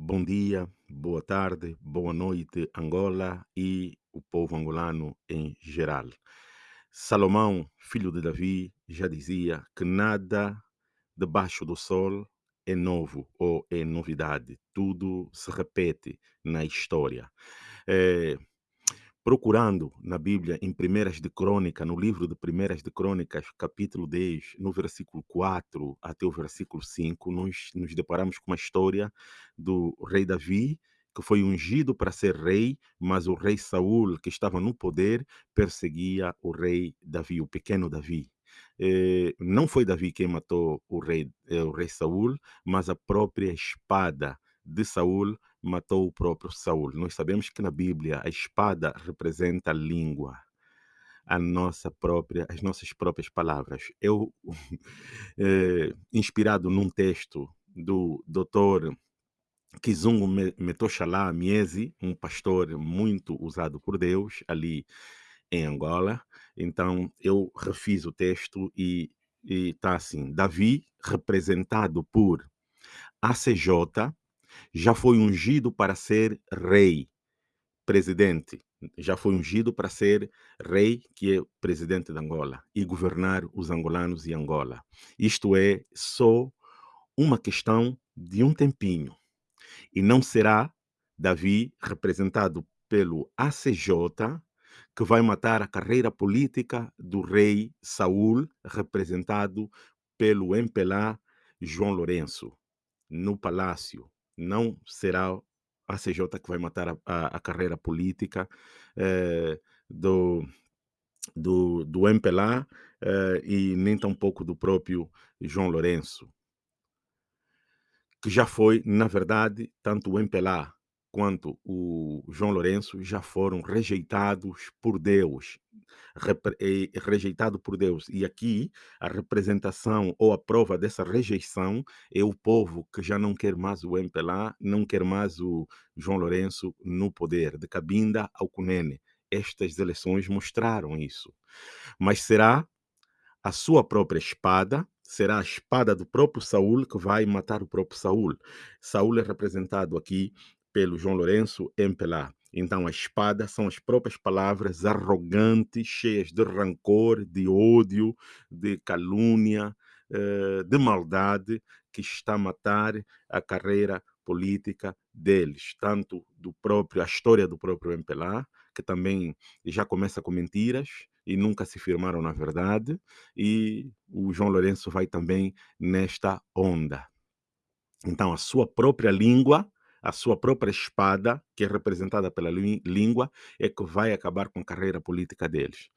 Bom dia, boa tarde, boa noite, Angola e o povo angolano em geral. Salomão, filho de Davi, já dizia que nada debaixo do sol é novo ou é novidade, tudo se repete na história. É, procurando na Bíblia, em Primeiras de Crônica, no livro de Primeiras de Crônicas, capítulo 10, no versículo 4 até o versículo 5, nós nos deparamos com uma história do rei Davi, que foi ungido para ser rei, mas o rei Saul, que estava no poder, perseguia o rei Davi, o pequeno Davi. Eh, não foi Davi quem matou o rei, eh, o rei Saul, mas a própria espada de Saul matou o próprio Saul. Nós sabemos que na Bíblia a espada representa a língua, a nossa própria, as nossas próprias palavras. Eu, eh, inspirado num texto do doutor Kizungu Metoshala Miezi, um pastor muito usado por Deus ali em Angola. Então eu refiz o texto e está assim: Davi, representado por ACJ, já foi ungido para ser rei, presidente, já foi ungido para ser rei, que é presidente de Angola, e governar os angolanos e Angola. Isto é só uma questão de um tempinho. E não será Davi, representado pelo ACJ, que vai matar a carreira política do rei Saul, representado pelo MPLA João Lourenço, no palácio. Não será a ACJ que vai matar a, a, a carreira política eh, do, do, do MPLA eh, e nem tampouco do próprio João Lourenço. Que já foi, na verdade, tanto o MPLA quanto o João Lourenço já foram rejeitados por Deus, rejeitado por Deus. E aqui a representação ou a prova dessa rejeição é o povo que já não quer mais o MPLA, não quer mais o João Lourenço no poder, de Cabinda ao Cunene. Estas eleições mostraram isso. Mas será a sua própria espada, será a espada do próprio Saul que vai matar o próprio Saul. Saul é representado aqui pelo João Lourenço Empelá. Então, a espada são as próprias palavras arrogantes, cheias de rancor, de ódio, de calúnia, eh, de maldade, que está a matar a carreira política deles, tanto do próprio, a história do próprio MPLA, que também já começa com mentiras, e nunca se firmaram na verdade, e o João Lourenço vai também nesta onda. Então, a sua própria língua, a sua própria espada, que é representada pela língua, é que vai acabar com a carreira política deles.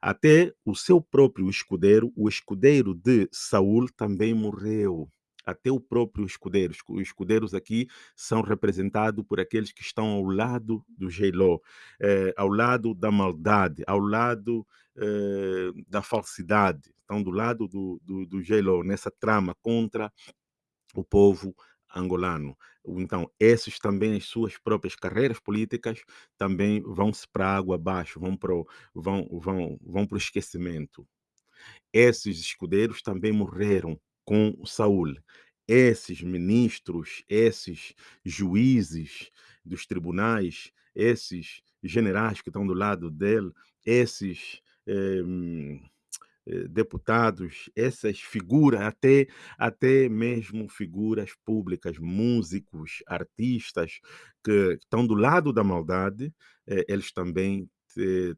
Até o seu próprio escudeiro, o escudeiro de Saul, também morreu até o próprio escudeiro. Os escudeiros aqui são representados por aqueles que estão ao lado do Geiló, eh, ao lado da maldade, ao lado eh, da falsidade. Estão do lado do, do, do Geiló, nessa trama contra o povo angolano. Então, esses também, as suas próprias carreiras políticas, também vão-se para a água abaixo, vão para o, vão, vão, vão para o esquecimento. Esses escudeiros também morreram com Saul. Esses ministros, esses juízes dos tribunais, esses generais que estão do lado dele, esses eh, deputados, essas figuras, até, até mesmo figuras públicas, músicos, artistas que estão do lado da maldade, eh, eles também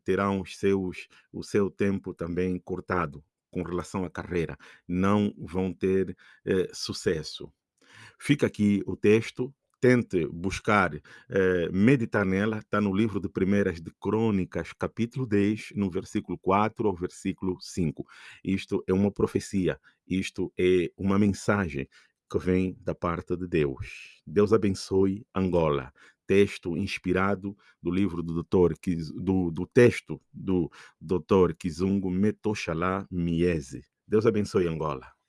terão os seus, o seu tempo também cortado com relação à carreira, não vão ter eh, sucesso. Fica aqui o texto, tente buscar, eh, meditar nela, está no livro de Primeiras de Crônicas, capítulo 10, no versículo 4 ao versículo 5. Isto é uma profecia, isto é uma mensagem que vem da parte de Deus. Deus abençoe Angola texto inspirado do livro do doutor, do, do texto do doutor Kizungu Metoshala Mieze. Deus abençoe Angola.